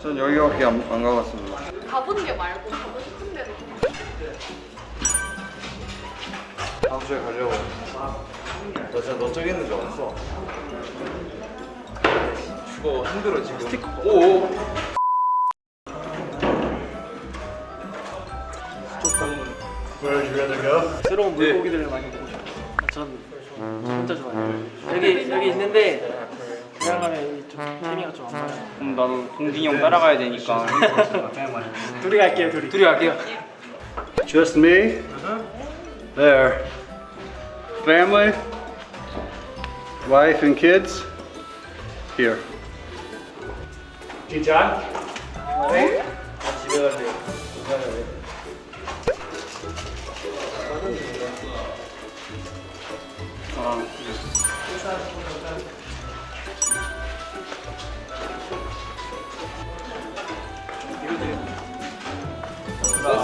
전 여기밖에 안, 안 가봤습니다. 가본 게 말고 가고 싶은 데는 다음 주에 가려고. 너 진짜 너 저기 있는 줄 알았어. 죽어 힘들어 지금. 스티커. 오. 새로운 물고기들을 많이 보고 싶어요. 전, 전 진짜 좋아해요. 여기 여기 있는데 그냥 가면 좀 재미가 좀안 나요. 그럼 나도 동진이 형 따라가야 되니까. 둘이 갈게요, 둘이. 둘이 갈게요. Just me. There. Family. Wife and kids. Here. 진짜? 집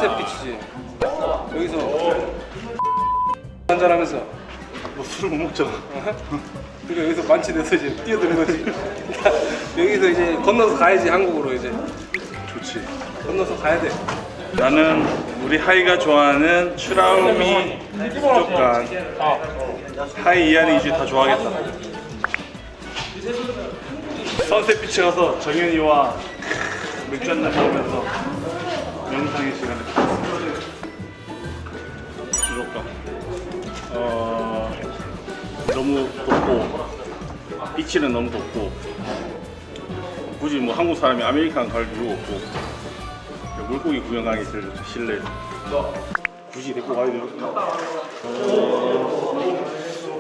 선셋 비치지. 여기서 한잔 하면서 뭐 술을 못 먹잖아. 그리고 여기서 만취돼서 이제 뛰어드는 거지. 여기서 이제 건너서 가야지 한국으로 이제 좋지. 건너서 가야 돼. 나는 우리 하이가 좋아하는 추라우미 부족간 하이 이하리 이주 다 좋아하겠다. 선셋 비치 가서 정현이와 맥주 한잔 먹으면서 명상의 시간을. 부족간. 어 너무 덥고 비치는 너무 덥고 굳이 뭐 한국 사람이 아메리칸 갈 이유 없고 물고기 구경 가기 제일 실내 굳이 데리고 가야 돼요?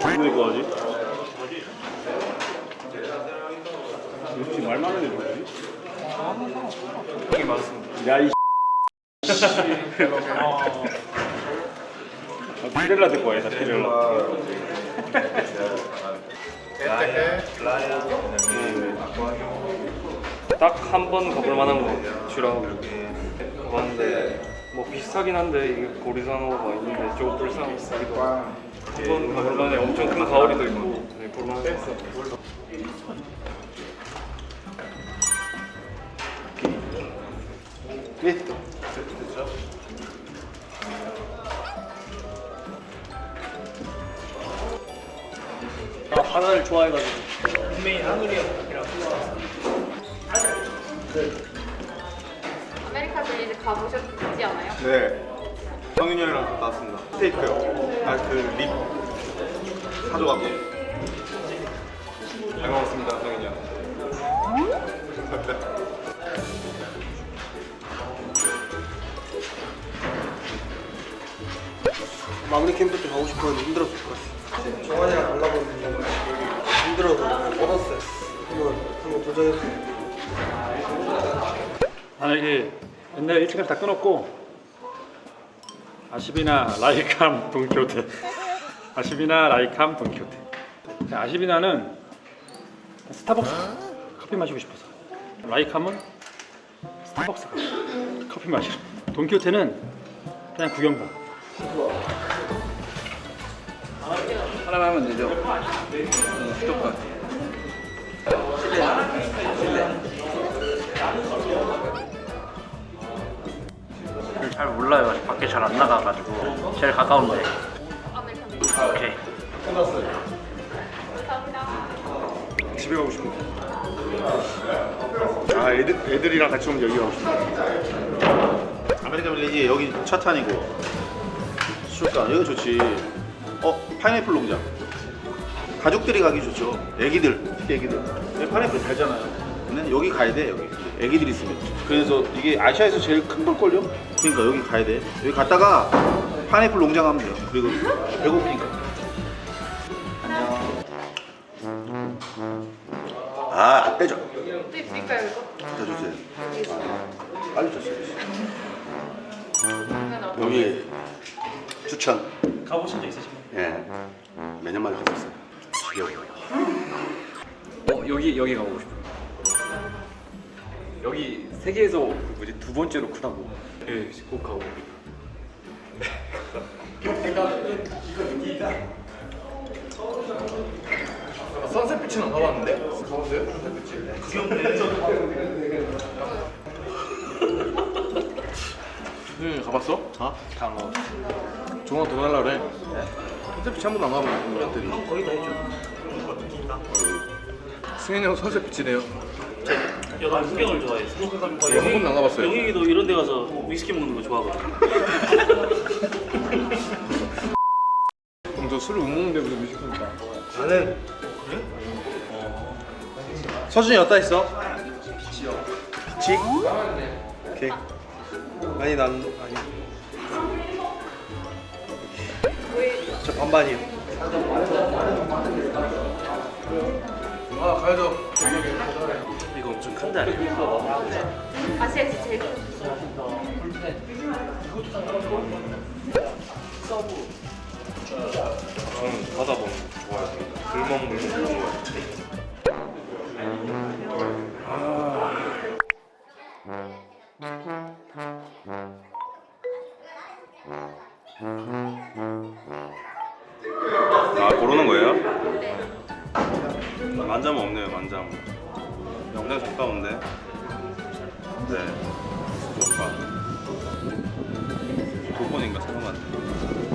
누구 데리고 가지? 역시 말 많은 애 누구지? 여기 많습니다. 야이 아, 피렐라 데리고 와야겠다 피렐라 딱 한 번 가볼 만한 거 주라고 가봤는데 뭐 비슷하긴 한데 이게 고리상어가 있는데 조금 불쌍하기도 한번 가볼 만해 엄청 큰 가오리도 있고 네, 거같 아요. 아 하나를 좋아해가지고 아메리카 젤리를 가보셨지 않아요? 네. 성윤이 형이랑 갔다 왔습니다. 스테이크요. 아, 그 립. 사줘갖고. 잘 먹었습니다, 성인이 형. 마무리 캠프 때 가고 싶었는데 힘들었을 것 같아요. 정환이랑 가려고 했는데 힘들어서 뻗었어요. 한번 한번 도전했어요. 나는 이게 옛날에 일찍을 다 끊었고 아시비나 라이캄 돈키호테. 아시비나 라이캄 돈키호테. 아시비나는 스타벅스 커피 마시고 싶어서. 라이캄은 스타벅스 가 커피 마시러 돈키호테는 그냥 구경 가 하나만 하면 되죠. 어, 수족관. 잘 몰라요. 아직 밖에 잘 안 나가가지고. 제일 가까운데. 아메리카 오케이. 감사합니다. 집에 가고 싶어 아 애들, 애들이랑 같이 오면 여기 가고 싶어 아메리칸 빌리지 여기 차탄이고. 수족관 여기 좋지. 어 파인애플 농장. 가족들이 가기 좋죠. 애기들 특히 애기들. 여기 파인애플 달잖아요. 근데 여기 가야 돼 여기. 애기들 있으면. 그래서 이게 아시아에서 제일 큰 걸걸요? 그러니까 여기 가야 돼. 여기 갔다가 파인애플 농장 가면 돼요. 그리고 배고프니까. 아, 안 빼줘. 또 드릴까요 이거? 더 주세요. 알겠습니다 빨리 줬어요. 여기 추천. 가보신 적 있으신가요? 예. 몇년 만에 가봤어요. 지겨워요. 어, 여기 여기 가보고 싶어요. 여기 세계에서 뭐지 두 번째로 크다고. 예, 꼭 가고. 이거 느끼다. 선셋빛은 안 가봤는데? 가봤어요? 선셋빛이? 귀엽네. 응, 가봤어? 아? 어? 강원. 종아 더 날라 그래. 컨셉 한 번도 안 가본 인간들이. 거의 다 했죠. 승현이 형 컨셉 지네요. 여가 풍경을 번도 안 가봤어요. 영희도 이런 데 가서 위스키 먹는 거 좋아하거든 그럼 저 술을 못 먹는데 무슨 뮤직하니까. 나는 서준이 어디다 있어? 빛이? 오케이 아니 난 아니 저 반반이요 아 가야죠. 이거 엄청 큰데 아니야? 아시아에서 제일 큰. 저는 바다 보는 거 좋아해요. 불멍 물는 만점 없네요 만점. 영장 가까운데. 네. 오빠. 두 번인가 세번 갔네.